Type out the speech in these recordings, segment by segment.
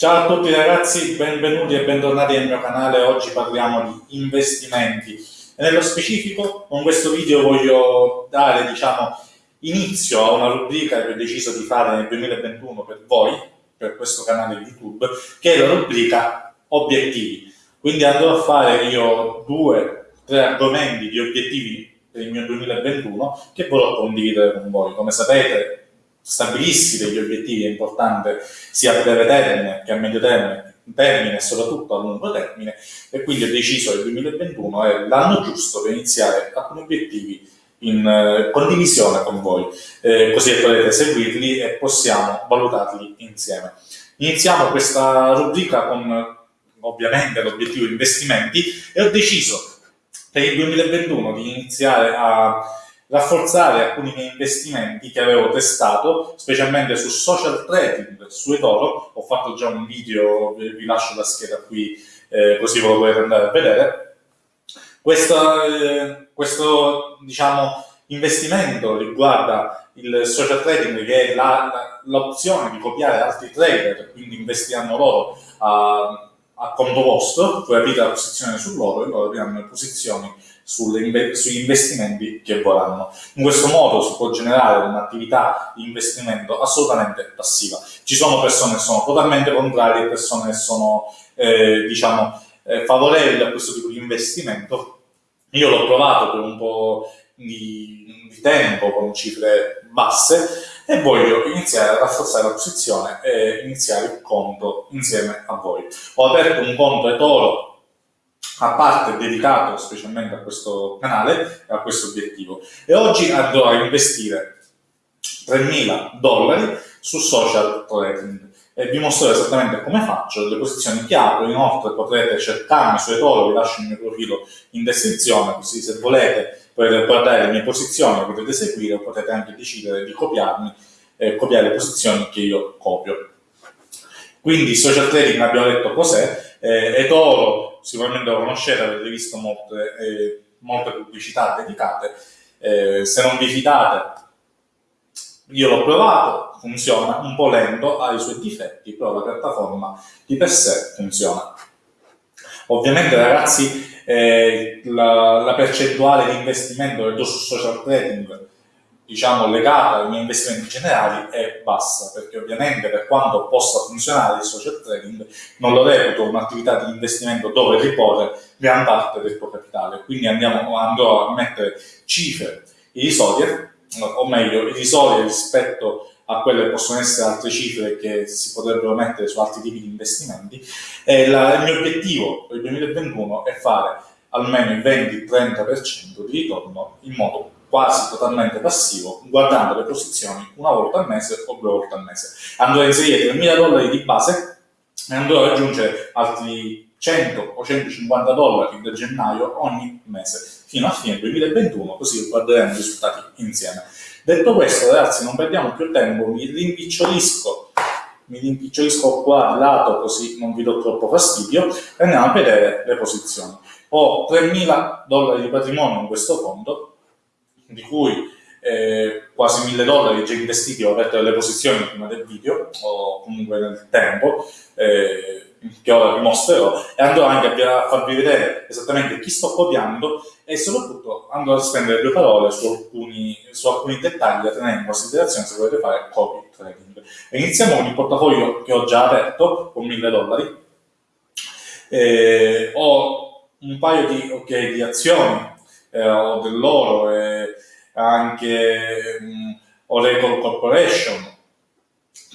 Ciao a tutti ragazzi, benvenuti e bentornati nel mio canale. Oggi parliamo di investimenti e nello specifico con questo video voglio dare diciamo, inizio a una rubrica che ho deciso di fare nel 2021 per voi, per questo canale YouTube, che è la rubrica obiettivi. Quindi andrò a fare io due, tre argomenti di obiettivi per il mio 2021 che vorrò condividere con voi. Come sapete stabilissi degli obiettivi è importante sia a breve termine che a medio termine, termine e soprattutto a lungo termine e quindi ho deciso che il 2021 è l'anno giusto per iniziare alcuni obiettivi in eh, condivisione con voi, eh, così potete seguirli e possiamo valutarli insieme. Iniziamo questa rubrica con ovviamente l'obiettivo investimenti e ho deciso per il 2021 di iniziare a rafforzare alcuni miei investimenti che avevo testato, specialmente su social trading, su eToro. Ho fatto già un video, vi lascio la scheda qui, eh, così ve lo potete andare a vedere. Questo, eh, questo diciamo, investimento riguarda il social trading, che è l'opzione di copiare altri trader, quindi investiranno loro a, a conto vostro, voi aprite la posizione su loro e loro apriranno le posizioni sugli investimenti che vorranno. In questo modo si può generare un'attività di investimento assolutamente passiva. Ci sono persone che sono totalmente contrarie, persone che sono eh, diciamo, eh, favorevoli a questo tipo di investimento. Io l'ho provato per un po' di, di tempo con cifre basse e voglio iniziare a rafforzare la posizione e iniziare il conto insieme a voi. Ho aperto un conto eToro a parte dedicato specialmente a questo canale e a questo obiettivo. E oggi andrò a investire 3.000 dollari su social trading e vi mostrerò esattamente come faccio, le posizioni che apro, inoltre potrete cercarmi su eToro, vi lascio il mio profilo in descrizione, così se volete potete guardare le mie posizioni, potete seguire o potete anche decidere di copiarmi, eh, copiare le posizioni che io copio. Quindi social trading abbiamo detto cos'è, eh, eToro sicuramente lo conoscete, avete visto molte, eh, molte pubblicità dedicate. Eh, se non vi fidate, io l'ho provato, funziona un po' lento, ha i suoi difetti, però la piattaforma di per sé funziona. Ovviamente ragazzi eh, la, la, percentuale di investimento che do su social trading diciamo, legata ai miei investimenti generali è bassa, perché ovviamente per quanto possa funzionare il social trading, non lo reputo un'attività di investimento dove riporre gran parte del tuo capitale. Quindi andiamo, andrò a mettere cifre irrisorie, o meglio, irrisorie rispetto a quelle che possono essere altre cifre che si potrebbero mettere su altri tipi di investimenti. La, il mio obiettivo per il 2021 è fare almeno il 20-30% di ritorno in modo quasi totalmente passivo, guardando le posizioni una volta al mese o due volte al mese. Andrò a inserire 3.000 dollari di base e andrò ad aggiungere altri 100 o 150 dollari da gennaio ogni mese fino a fine 2021, così guarderemo i risultati insieme. Detto questo, ragazzi, non perdiamo più tempo, mi rimpicciolisco, mi rimpicciolisco qua al lato così non vi do troppo fastidio e andiamo a vedere le posizioni. Ho 3.000 dollari di patrimonio in questo fondo, di cui eh, quasi 1000 dollari già investiti, ho aperto delle posizioni prima del video, o comunque nel tempo, eh, che ora vi mostrerò, e andrò anche a farvi vedere esattamente chi sto copiando e soprattutto andrò a spendere due parole su alcuni, su alcuni dettagli da tenere in considerazione se volete fare copy trading. Iniziamo con il portafoglio che ho già aperto, con 1000 dollari. Eh, ho un paio di, okay, di azioni eh, o dell'oro e anche um, Oracle Corporation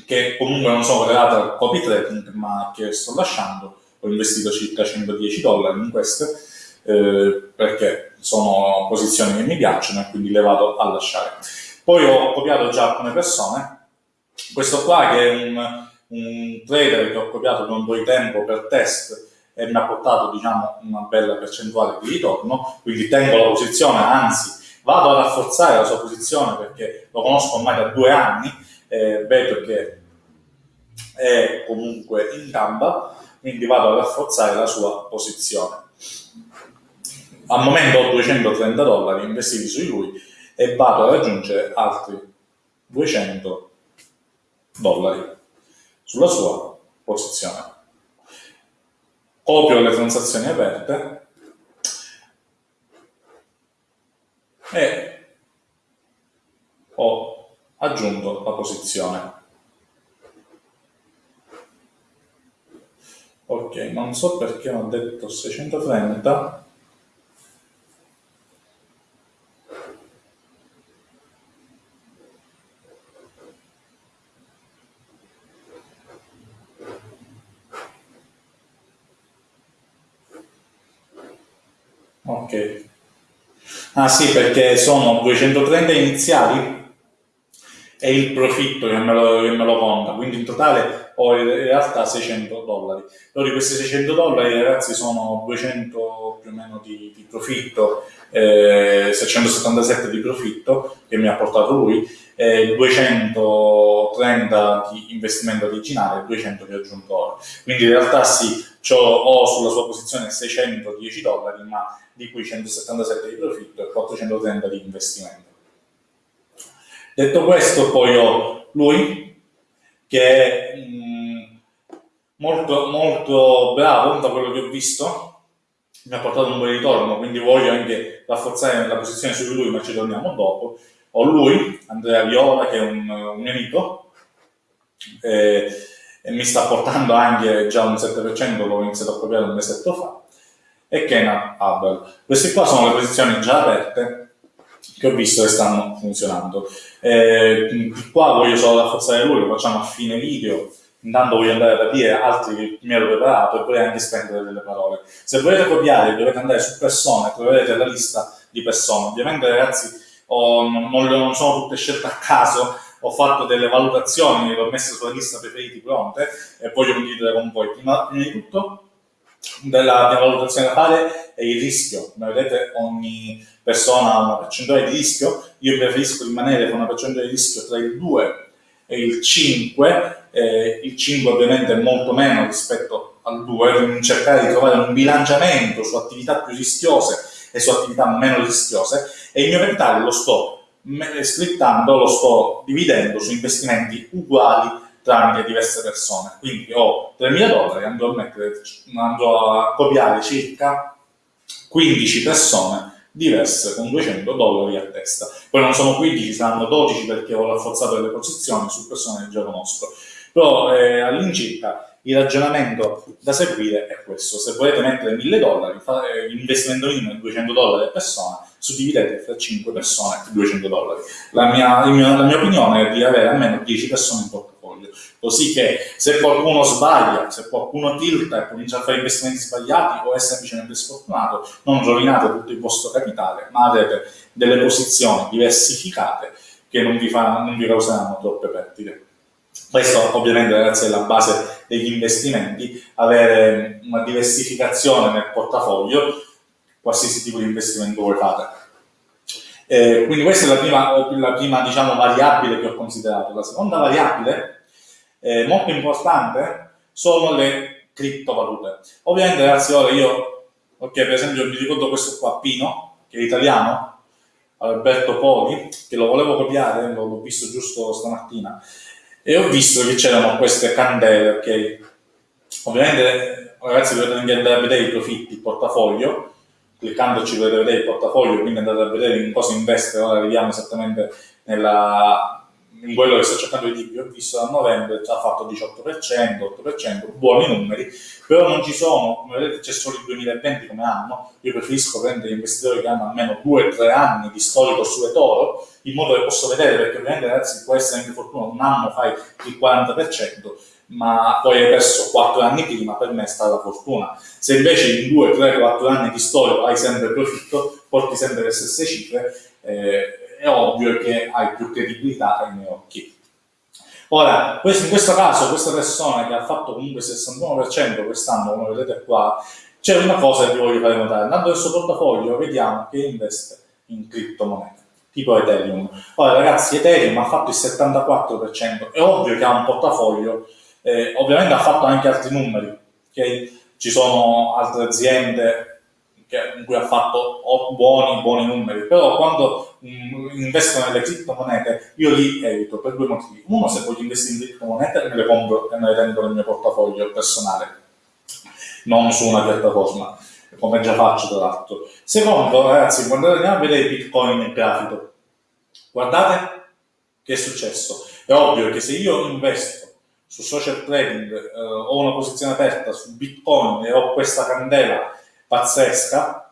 che comunque non sono correlate al copy trading ma che sto lasciando ho investito circa 110 dollari in queste eh, perché sono posizioni che mi piacciono e quindi le vado a lasciare. Poi ho copiato già alcune persone. Questo qua che è un, un trader che ho copiato per un po' di tempo per test e mi ha portato diciamo, una bella percentuale di ritorno, quindi tengo la posizione, anzi vado a rafforzare la sua posizione perché lo conosco ormai da due anni, eh, vedo che è comunque in gamba, quindi vado a rafforzare la sua posizione. Al momento ho 230 dollari investiti su lui e vado a raggiungere altri 200 dollari sulla sua posizione. Copio le transazioni aperte e ho aggiunto la posizione. Ok, non so perché ho detto 630 Ok. Ah sì, perché sono 230 iniziali e il profitto che me lo, che me lo conta, quindi in totale ho in realtà 600 dollari. Però di questi 600 dollari ragazzi sono 200 più o meno di, di profitto, eh, 677 di profitto che mi ha portato lui, eh, 230 di investimento originale e 200 che ho aggiunto ora. Quindi in realtà sì, ho sulla sua posizione 610 dollari, ma di cui 177 di profitto e 430 di investimento. Detto questo, poi ho lui, che è mh, molto, molto bravo da quello che ho visto, mi ha portato un buon ritorno, quindi voglio anche rafforzare la posizione su lui, ma ci torniamo dopo. Ho lui, Andrea Viola, che è un, un amico, eh, e mi sta portando anche già un 7%, l'ho iniziato a copiare un mesetto fa e Kenan Hubble. Queste qua sono le posizioni già aperte che ho visto che stanno funzionando. Eh, qua voglio solo rafforzare lui, lo facciamo a fine video, intanto voglio andare a capire altri che mi ero preparato e poi anche spendere delle parole. Se volete copiare dovete andare su persone, troverete la lista di persone. Ovviamente ragazzi ho, non, non, sono tutte scelte a caso, ho fatto delle valutazioni, le ho messe sulla lista preferiti pronte e voglio condividere con voi. Prima, prima di tutto della, della valutazione da fare è il rischio. Come vedete ogni persona ha una percentuale di rischio, io preferisco rimanere con una percentuale di rischio tra il 2 e il 5, eh, il 5 ovviamente è molto meno rispetto al 2, quindi cercare di trovare un bilanciamento su attività più rischiose e su attività meno rischiose. E il mio capitale lo sto splittando, lo sto dividendo su investimenti uguali tramite diverse persone. Quindi ho 3.000 dollari, andrò a, mettere, andrò a copiare circa 15 persone diverse con 200 dollari a testa. Poi non sono 15, saranno 12 perché ho rafforzato le posizioni su persone che già conosco. Però eh, all'incirca il ragionamento da seguire è questo. Se volete mettere 1000 dollari, l'investimento minimo è 200 dollari a persona, suddividete tra 5 persone 200 dollari. La mia, la mia opinione è di avere almeno 10 persone in portafoglio così che se qualcuno sbaglia, se qualcuno tilta e comincia a fare investimenti sbagliati o è semplicemente sfortunato, non rovinate tutto il vostro capitale, ma avete delle posizioni diversificate che non vi, fa, non vi causeranno troppe perdite. Questo ovviamente ragazzi è la base degli investimenti, avere una diversificazione nel portafoglio, qualsiasi tipo di investimento voi fate. Eh, quindi questa è la prima, la prima diciamo, variabile che ho considerato. La seconda variabile eh, molto importante sono le criptovalute. Ovviamente ragazzi ora io, ok per esempio mi ricordo questo qua Pino, che è italiano, Alberto Poli, che lo volevo copiare, l'ho visto giusto stamattina, e ho visto che c'erano queste candele, ok? Ovviamente ragazzi dovete anche andare a vedere i profitti, il portafoglio, cliccandoci potete vedere il portafoglio, quindi andate a vedere in cosa investe, ora arriviamo esattamente nella, in quello che sto cercando di dirvi, ho visto da novembre già fatto 18%, 8%, buoni numeri, però non ci sono, come vedete c'è solo il 2020 come anno, io preferisco prendere investitori che hanno almeno 2-3 anni di storico su eToro, in modo che posso vedere, perché ovviamente ragazzi può essere anche fortuna, un anno fai il 40%, ma poi hai perso 4 anni prima, per me è stata fortuna. Se invece in 2, 3, 4 anni di storico hai sempre profitto, porti sempre le stesse cifre, eh, è ovvio che hai più credibilità ai miei occhi. Ora, in questo caso, questa persona che ha fatto comunque il 61% quest'anno, come vedete qua, c'è una cosa che vi voglio fare notare. Andando nel suo portafoglio, vediamo che investe in criptomonete, tipo Ethereum. Ora, ragazzi, Ethereum ha fatto il 74%, è ovvio che ha un portafoglio, eh, ovviamente ha fatto anche altri numeri, okay? ci sono altre aziende che, in cui ha fatto buoni, buoni numeri, però quando investono nelle criptomonete, io li evito per due motivi. Uno, se voglio investire in criptomonete, me le compro e me le tengo nel mio portafoglio personale, non su una piattaforma, come già faccio tra l'altro. Secondo, ragazzi, quando andiamo a vedere Bitcoin in grafico, guardate che è successo. È ovvio che se io investo su social trading, eh, ho una posizione aperta su Bitcoin e ho questa candela pazzesca,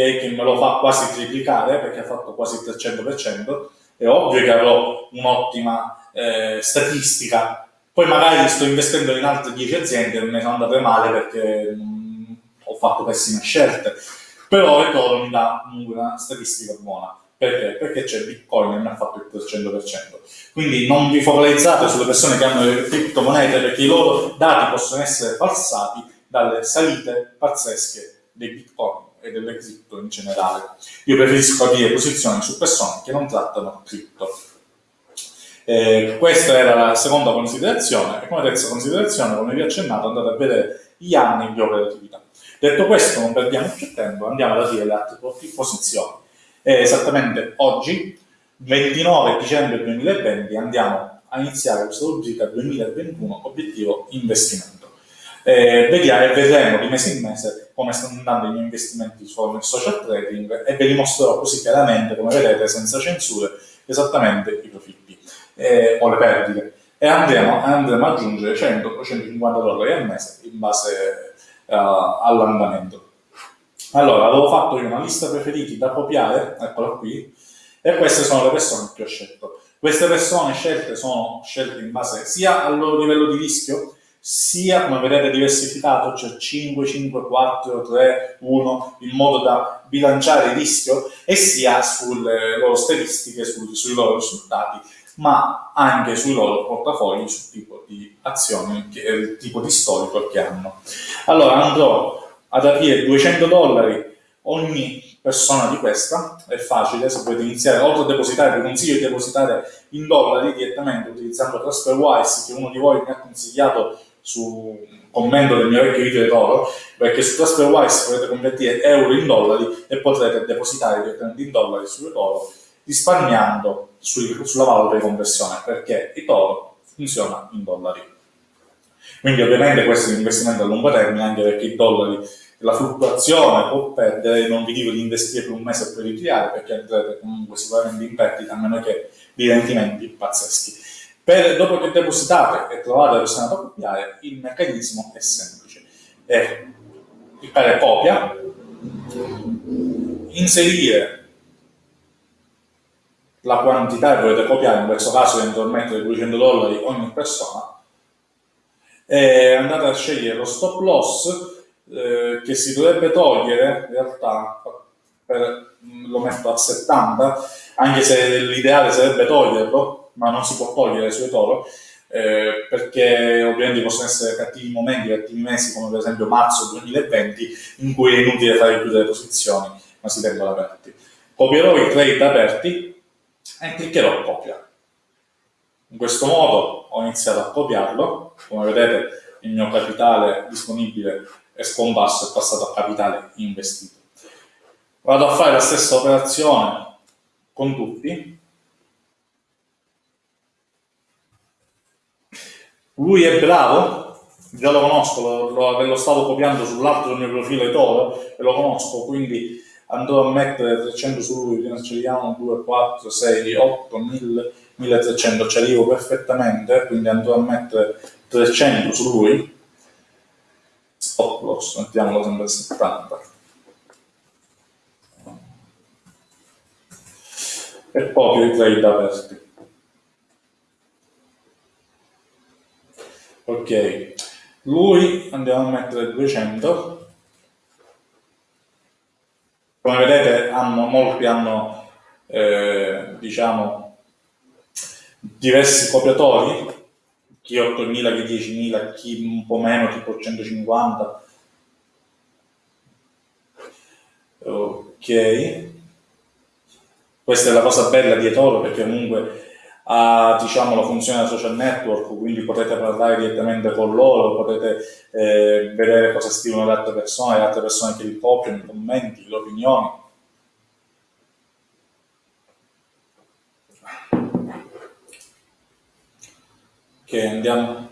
okay, che me lo fa quasi triplicare perché ha fatto quasi il 300%, è ovvio che avrò un'ottima eh, statistica. Poi magari sto investendo in altre 10 aziende e me sono andate male perché mh, ho fatto pessime scelte, però il toro mi dà una statistica buona. Perché? Perché c'è Bitcoin e mi ha fatto il 300%. Quindi non vi focalizzate sulle persone che hanno le criptomonete perché i loro dati possono essere falsati dalle salite pazzesche dei Bitcoin e delle cripto in generale. Io preferisco aprire posizioni su persone che non trattano cripto. Eh, questa era la seconda considerazione e come terza considerazione, come vi ho accennato, andate a vedere gli anni di operatività. Detto questo, non perdiamo più tempo, andiamo ad aprire le altre posizioni. E esattamente oggi 29 dicembre 2020 andiamo a iniziare questa rubrica 2021 obiettivo investimento. Eh, vediamo, vedremo di mese in mese come stanno andando i miei investimenti sul social trading e ve li mostrerò così chiaramente, come vedete, senza censure, esattamente i profitti eh, o le perdite. E andremo, andremo ad aggiungere 100 o 150 dollari al mese in base uh, all'andamento. Allora, avevo fatto io una lista preferiti da copiare, eccola qui, e queste sono le persone che ho scelto. Queste persone scelte sono scelte in base sia al loro livello di rischio, sia come vedete diversificato, cioè 5, 5, 4, 3, 1, in modo da bilanciare il rischio, e sia sulle loro statistiche, su, sui loro risultati, ma anche sui loro portafogli, sul tipo di azioni, il tipo di storico che hanno. Allora andrò ad aprire 200 dollari ogni persona di questa, è facile, se volete iniziare, oltre a depositare, vi consiglio di depositare in dollari direttamente utilizzando TransferWise, che uno di voi mi ha consigliato su commento del mio vecchio video di oro, perché su TransferWise potete convertire euro in dollari e potrete depositare direttamente in dollari su oro, risparmiando sui, sulla valuta di conversione, perché il toro funziona in dollari. Quindi ovviamente questo è un investimento a lungo termine, anche perché i dollari la fluttuazione può perdere, non vi dico di investire per un mese e poi ritirare, perché andrete comunque sicuramente in perdita, a meno che di rendimenti pazzeschi. Per, dopo che depositate e trovate la persona da copiare, il meccanismo è semplice. È cliccare copia, inserire la quantità che volete copiare, in questo caso eventualmente 200 dollari ogni persona, e andate a scegliere lo stop loss eh, che si dovrebbe togliere, in realtà per, lo metto a 70, anche se l'ideale sarebbe toglierlo, ma non si può togliere sui toro, eh, perché ovviamente possono essere cattivi momenti, cattivi mesi, come per esempio marzo 2020, in cui è inutile fare più delle posizioni, ma si tengono aperti. Copierò i trade aperti e cliccherò copia. In questo modo ho iniziato a copiarlo, come vedete il mio capitale disponibile è scomparso e passato a capitale investito. Vado a fare la stessa operazione con tutti. Lui è bravo, già lo conosco, lo, lo, lo stavo copiando sull'altro del mio profilo Toro e lo conosco, quindi andrò a mettere 300 su lui, ne scegliamo 2, 4, 6, 8, 1000, 1300, ci arrivo perfettamente, quindi andrò a mettere 300 su lui stop loss, mettiamolo sempre a 70. E poi i trade aperti. Ok, lui andiamo a mettere 200. Come vedete hanno, molti hanno eh, diciamo diversi copiatori chi 8.000, chi 10.000, chi un po' meno, tipo 150. Ok. Questa è la cosa bella di eToro perché comunque ha diciamo, la funzione da social network, quindi potete parlare direttamente con loro, potete eh, vedere cosa scrivono le altre persone, le altre persone che li copiano, i commenti, le opinioni. Ok, andiamo.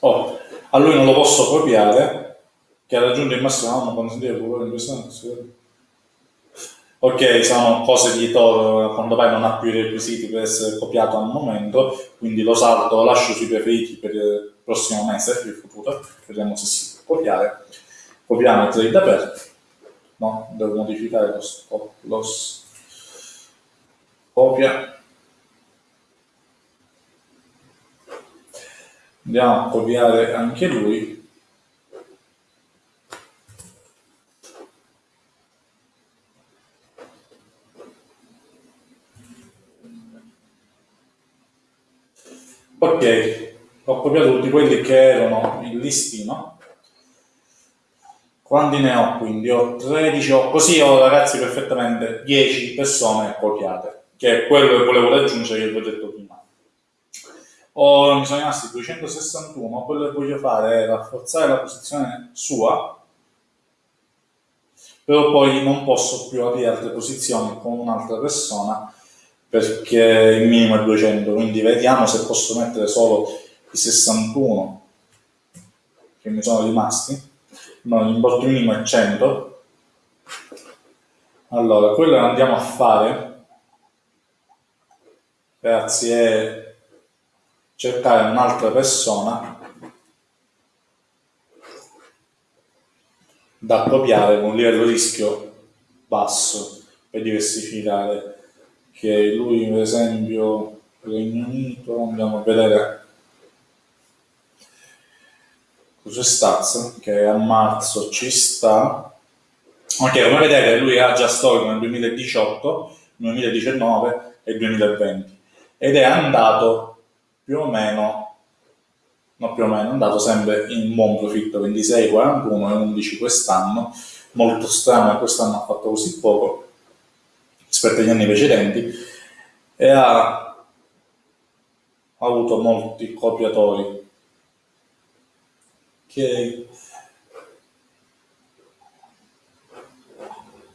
Oh, a lui non lo posso copiare, che ha raggiunto il massimo, non consentire il pubblico in questo senso. Ok, sono cose di Toro, quando poi non ha più i requisiti per essere copiato al momento, quindi lo salto, lo lascio sui preferiti per il prossimo mese, per il futuro, vediamo se si può copiare. Copiamo il trade aperto, no, devo modificare lo, stop loss, copia, andiamo a copiare anche lui ok ho copiato tutti quelli che erano in listino quanti ne ho quindi? ho 13 ho, così ho ragazzi perfettamente 10 persone copiate che è quello che volevo raggiungere ho detto prima o mi sono rimasti 261, quello che voglio fare è rafforzare la posizione sua, però poi non posso più aprire altre posizioni con un'altra persona perché il minimo è 200, quindi vediamo se posso mettere solo i 61 che mi sono rimasti, no, l'importo minimo è 100, allora quello che andiamo a fare ragazzi è cercare un'altra persona da copiare con un livello rischio basso per diversificare che lui per esempio Regno Unito andiamo a vedere cos'è Staz che a marzo ci sta. Ok come vedete lui ha già storico nel 2018 2019 e 2020 ed è andato più o meno, no più o meno, è andato sempre in buon profitto, 26, 41 e 11 quest'anno, molto strano quest'anno ha fatto così poco rispetto agli anni precedenti e ha, avuto molti copiatori che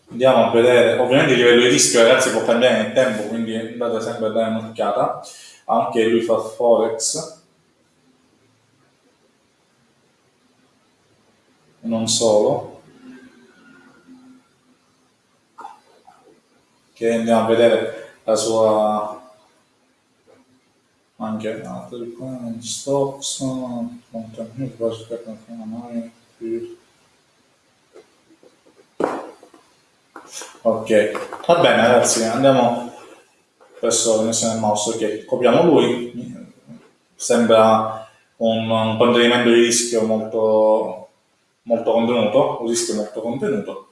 andiamo a vedere. Ovviamente il livello di rischio ragazzi può cambiare nel tempo quindi andate sempre a dare un'occhiata. Anche lui fa forex. Non solo che andiamo a vedere la sua anche altri stocks contenuti ok. Va bene ragazzi andiamo la connessione del mouse che copiamo lui, sembra un, un contenimento di rischio molto, molto contenuto, un rischio molto contenuto.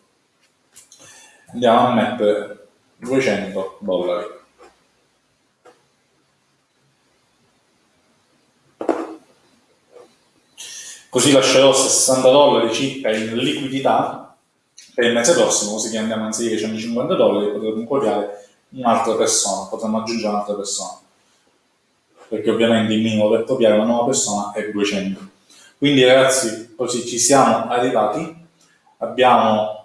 Andiamo a mettere 200 dollari. Così lascerò 60 dollari circa in liquidità per il mese prossimo, così che andiamo anziché 150 dollari potremo copiare un'altra persona, potremmo aggiungere un'altra persona, perché ovviamente il minimo per copiare una nuova persona è 200. Quindi ragazzi, così ci siamo arrivati, abbiamo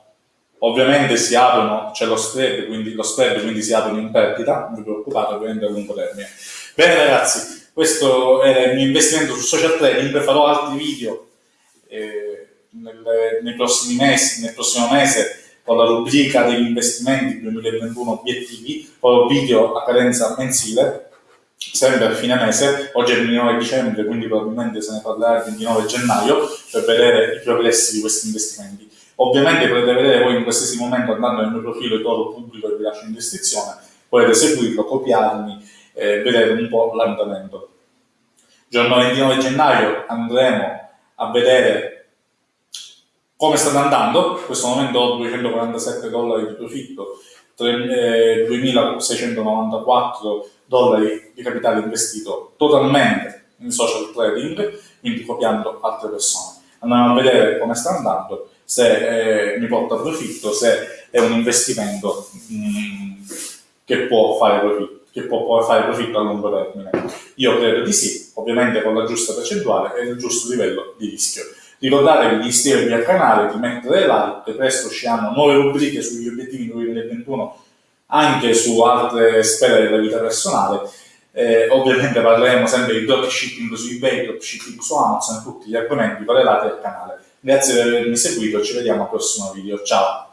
ovviamente si aprono, c'è lo spread, quindi lo spread quindi si aprono in perdita, non vi preoccupate, ovviamente a lungo termine. Bene ragazzi, questo è il mio investimento su social trading, farò altri video eh, nel, nei prossimi mesi, nel prossimo mese con la rubrica degli investimenti 2021 obiettivi, poi video a cadenza mensile, sempre a fine mese, oggi è il 29 dicembre, quindi probabilmente se ne parlerà il 29 gennaio, per vedere i progressi di questi investimenti. Ovviamente potete vedere voi in qualsiasi momento andando nel mio profilo Toro Pubblico che vi lascio in descrizione, potete seguirlo, copiarmi, eh, vedere un po' l'andamento. Giorno 29 gennaio andremo a vedere come stanno andando? In questo momento ho 247 dollari di profitto, 2694 eh, dollari di capitale investito totalmente in social trading, quindi copiando altre persone. Andiamo a vedere come sta andando, se eh, mi porta profitto, se è un investimento mh, mm, che può fare profitto che può fare profitto a lungo termine. Io credo di sì, ovviamente con la giusta percentuale e il giusto livello di rischio. Ricordatevi di iscrivervi al canale, di mettere like, presto usciranno nuove rubriche sugli obiettivi 2021 anche su altre sfere della vita personale. Eh, ovviamente parleremo sempre di dropshipping su eBay, dropshipping su Amazon tutti gli argomenti correlati al canale. Grazie per avermi seguito, ci vediamo al prossimo video, ciao!